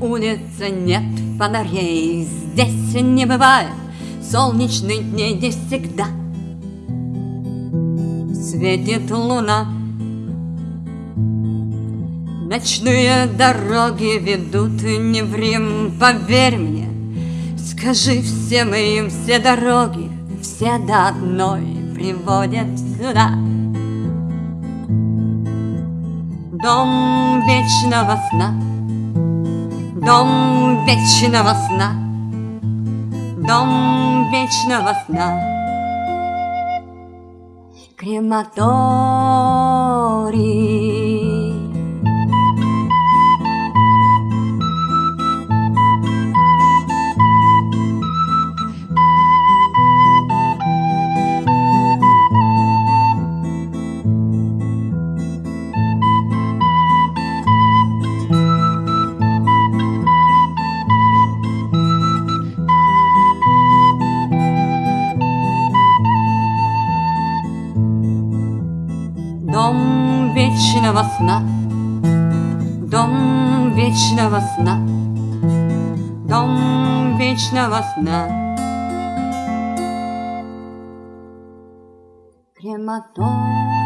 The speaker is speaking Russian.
улице нет фонарей Здесь не бывает солнечных дней Здесь всегда светит луна. Ночные дороги ведут не в Рим, поверь мне. Скажи всем им, все дороги, все до одной приводят сюда. Дом вечного сна Дом вечного сна. Дом вечного сна. Крематорий вечного сна, дом вечного сна, дом вечного сна. Крематорий.